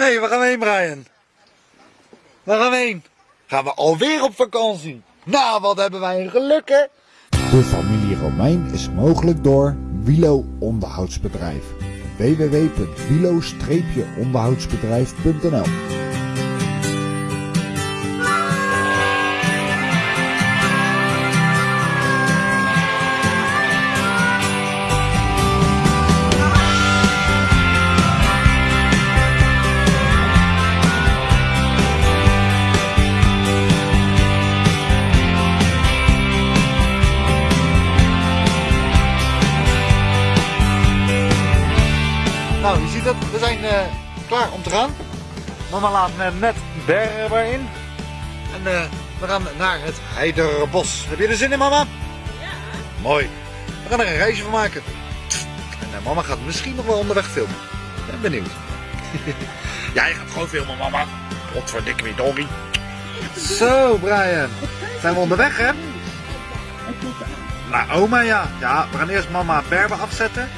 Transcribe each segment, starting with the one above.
Hé, hey, waar gaan we heen, Brian? Waar gaan we heen? Gaan we alweer op vakantie? Nou, wat hebben wij een geluk, hè? De familie Romein is mogelijk door Wilo Onderhoudsbedrijf. www.wilo-onderhoudsbedrijf.nl Nou, je ziet het, we zijn eh, klaar om te gaan. Mama laat me net berber in. En eh, we gaan naar het Heiderbos. Heb je er zin in, mama? Ja. Mooi. We gaan er een reisje van maken. En eh, mama gaat misschien nog wel onderweg filmen. Ben benieuwd. ja, je gaat gewoon filmen, mama. Godverdikke wie doggy. Zo, Brian. Zijn we onderweg, hè? Nou, oma ja. Ja, we gaan eerst mama Berber afzetten.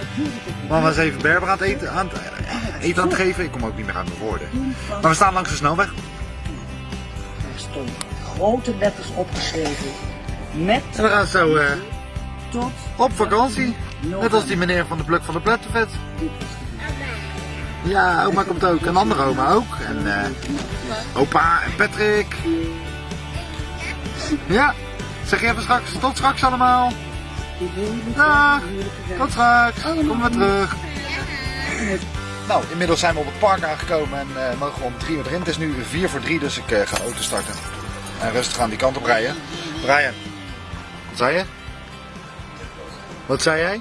Mama is even Berber aan het eten aan het, eh, eten aan het geven. Ik kom ook niet meer uit mijn woorden. Maar we staan langs de snelweg. Er stond grote letters opgeschreven. Met En we gaan zo eh, tot op vakantie. Net als die meneer van de Pluk van de Plettenvet. Ja, oma komt ook. En andere oma ook. En eh, opa en Patrick. Ja, zeg je even straks. Tot straks allemaal. Dag. Tot straks. Kom weer terug. Nou, inmiddels zijn we op het park aangekomen en eh, mogen we om drie uur erin. Het is nu vier voor drie, dus ik eh, ga auto starten. En rustig aan die kant op rijden. Brian, wat zei je? Wat zei jij?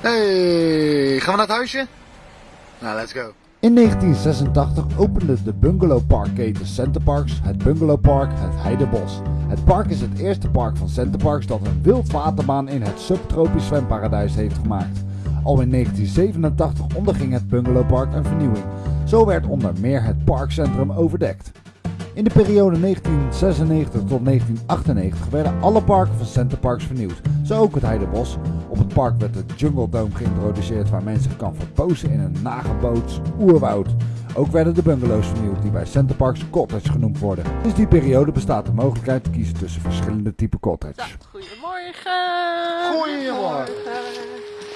Hey, gaan we naar het huisje? Nou, let's go. In 1986 opende de bungalowparkketen Centerparks het bungalowpark het Heidebos. Het park is het eerste park van Centerparks dat een wildwaterbaan in het subtropisch zwemparadijs heeft gemaakt. Al in 1987 onderging het bungalowpark een vernieuwing. Zo werd onder meer het parkcentrum overdekt. In de periode 1996 tot 1998 werden alle parken van Centerparks vernieuwd, zo ook het Heidebos. Op het park werd de Jungle Dome geïntroduceerd waar men zich kan verpozen in een nagebouwd oerwoud. Ook werden de bungalows vernieuwd die bij Centerparks cottage genoemd worden. Sinds die periode bestaat de mogelijkheid te kiezen tussen verschillende typen cottage. Goedemorgen. Goedemorgen.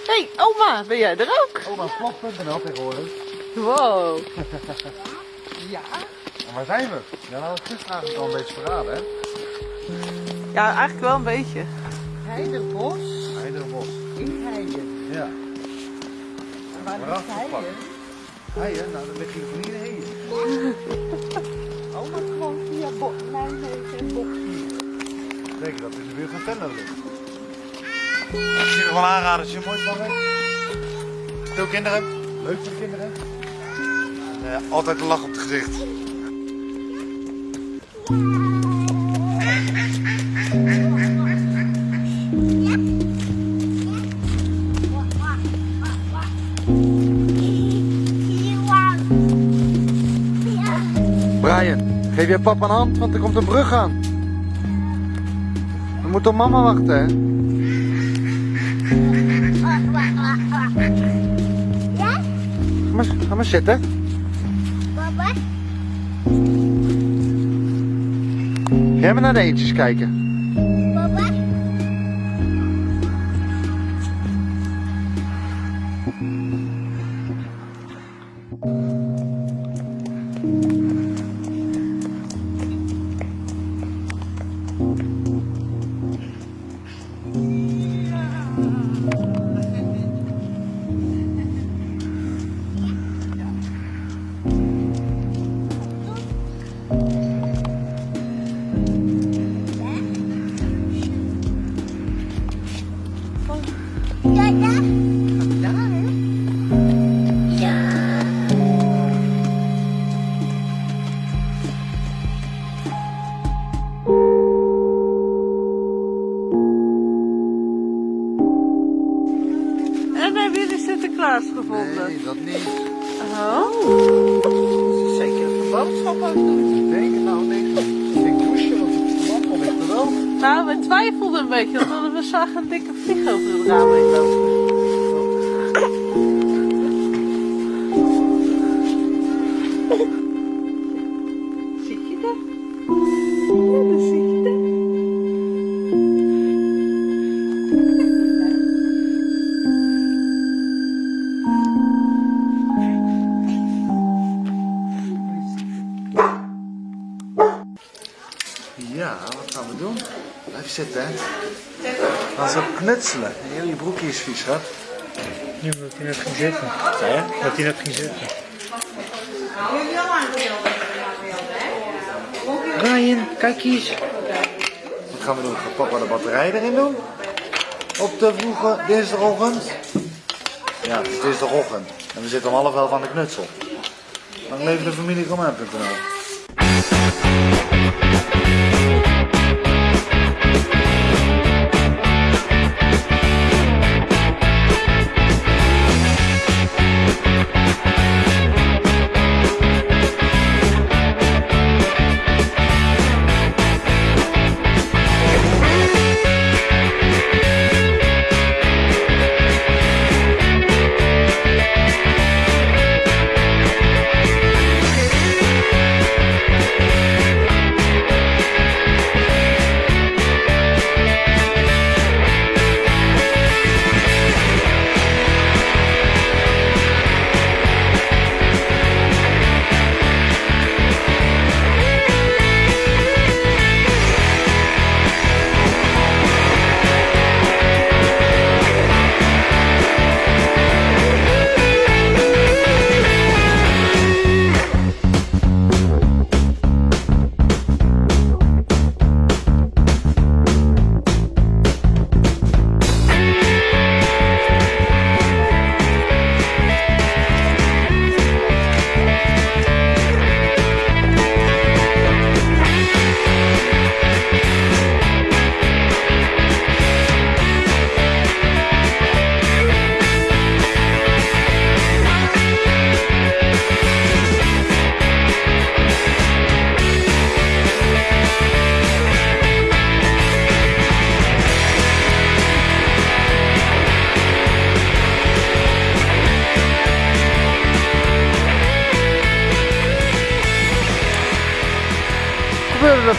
Hé, hey, oma, ben jij er ook? Oma, vlog.nl tegenwoordig. Wow. ja? En waar zijn we? Ja, dat had ik gisteren eigenlijk al een beetje verraden, hè? Ja, eigenlijk wel een beetje. Heiderbos Heiderbos. in Heiden. Ja. En waar ligt Waarachtig Heien? Nou, dan lig je nog niet in Heien. Oma gewoon via Bo- Nijmegen en dat in de buurt van Venlo ligt. Ik zie nog wel aanraden als je mooi van Veel kinderen. Leuk voor de kinderen. En, eh, altijd een lach op het gezicht. Geef je papa een hand, want er komt een brug aan. We moeten op mama wachten, hè? Ja? Ga maar, ga maar zitten. Papa? Ga maar naar de eentjes kijken. En hebben jullie Sinterklaas gevonden? Nee, dat niet. Oh. Zeker een boodschap ook doen. Ik denk nou niks. Ik douche, want het lamp ligt er wel. Nou, we twijfelden een beetje, zag een dikke vlieg over het raam heen lopen. Ja, wat gaan we doen? Blijf zitten, hè? Dan zo knutselen. Heel je broekje is vies, schat. Nu moet hij net ging zitten. Zei je? Dat hij net ging zitten. Ryan, kijk eens. Wat gaan we doen? Gaat papa de batterij erin doen? Op de vroege dinsdagochtend? Ja, het is dinsdagochtend. En we zitten om half elf aan de knutsel. Dan leven de familie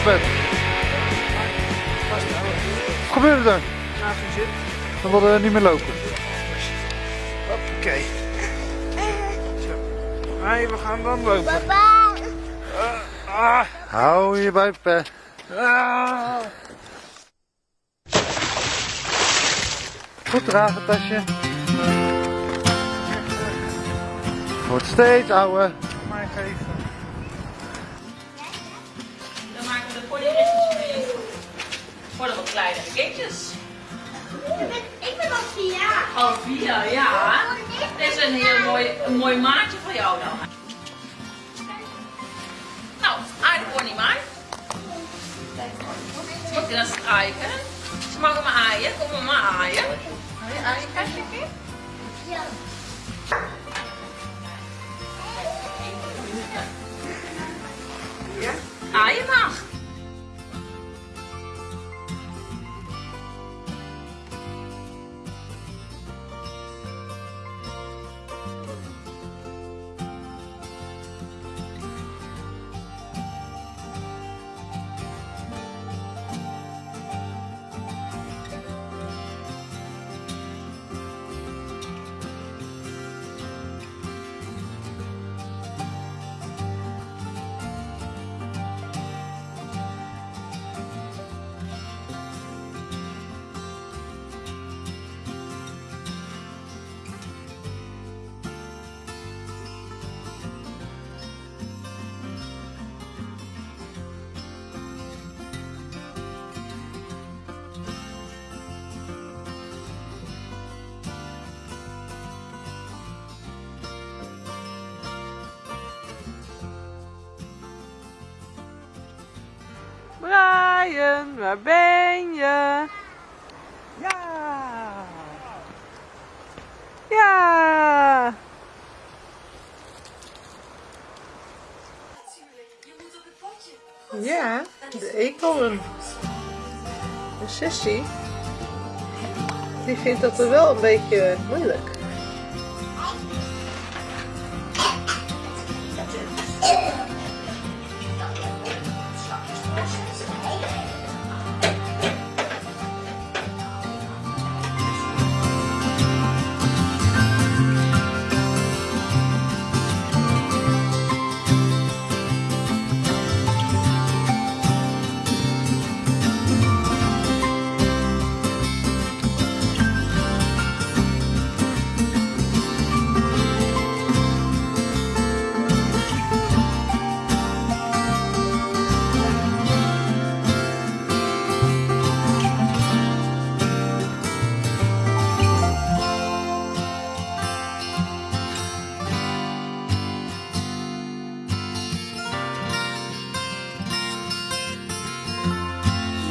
Romain.nl. Wat gebeurde er, gebeurde er? We wilden niet meer lopen. Oké. Hey, we gaan dan lopen. Papa. Ah, Hou je bij, Pet. ah. Goed dragen, tasje. Wordt steeds ouder. Kleinere kindjes. Ik ben, ik ben al vier jaar. Oh, vier, ja. Dit is een heel mooi, een mooi maatje voor jou dan. Nou, aardig pony maar. Moet je dan strijken? Ze mogen maar aaien. Kom maar maar aaien. Wil je aaien, Katje? Ja. Aaien mag. Brian, waar ben je? Ja. Ja. Ja, de eekhoorn. De sissy. Die vindt dat er wel een beetje moeilijk.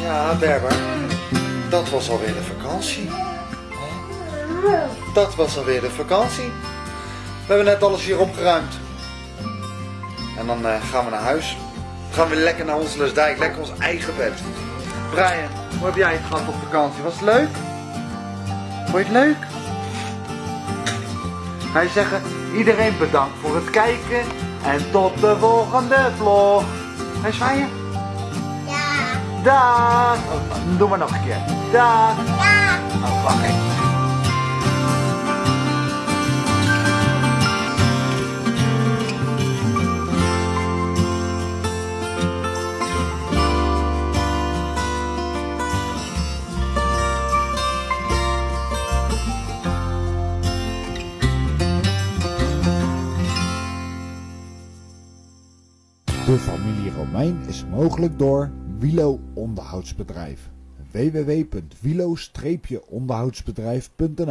Nou Berber, dat was alweer de vakantie. Dat was alweer de vakantie. We hebben net alles hier opgeruimd. En dan eh, gaan we naar huis. Gaan we lekker naar ons Lusdijk, lekker ons eigen bed. Brian, hoe heb jij het gehad op vakantie? Was het leuk? Vond je het leuk? Je zeggen, iedereen bedankt voor het kijken en tot de volgende vlog. Ga je zwaaien? Dag! Doe maar nog een keer. Dag! Ja. Oh, wacht even. De familie Romein is mogelijk door Wilo Onderhoudsbedrijf. www.wilo-onderhoudsbedrijf.nl